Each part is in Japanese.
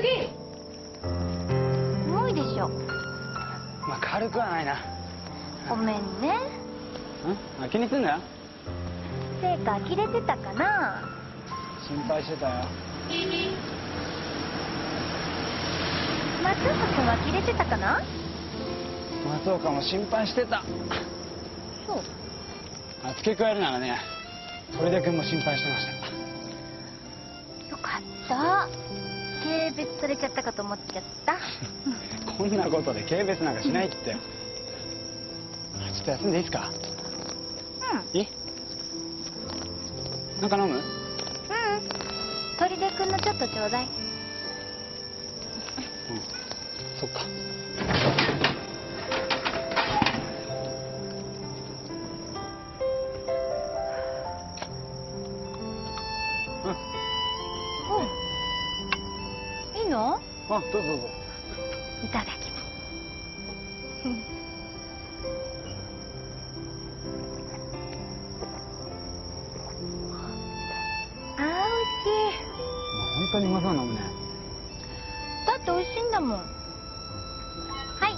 すぎ重いでしょ。まあ軽くはないな。ごめんね。ん？あ気にすんなよ。せいか呆れてたかな。心配してたよ。松岡君は呆れてたかな。松岡も心配してた。そう。あ付け加えるならね砦君も心配してました。よかった軽蔑されちゃったかと思っちゃった。こんなことで軽蔑なんかしないって。あちょっと休んでいいですか？うん。いいなんか飲む？うん。砦君のちょっとちょうだいうんいいの？あどうぞどうぞ。いただきます。あー美味しい。本当にうまそうな飲むね。だって美味しいんだもん。はい。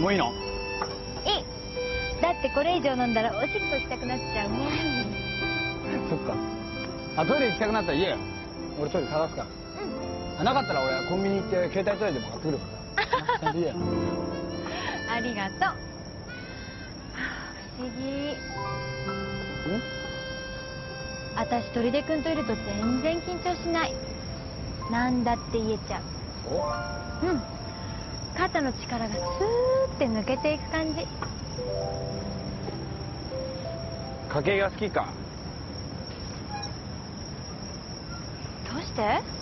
もういいの？いいだってこれ以上飲んだらおしっこしたくなっちゃうね。そっか。あトイレ行きたくなったら言えよ。俺トイレ探すから。あなかったら俺コンビニ行って携帯トイレでも買ってくるから。ありがとう。はあ不思議。私砦君といると全然緊張しない。なんだって言えちゃう。うん肩の力がスーって抜けていく感じ。家計が好きか？どうして？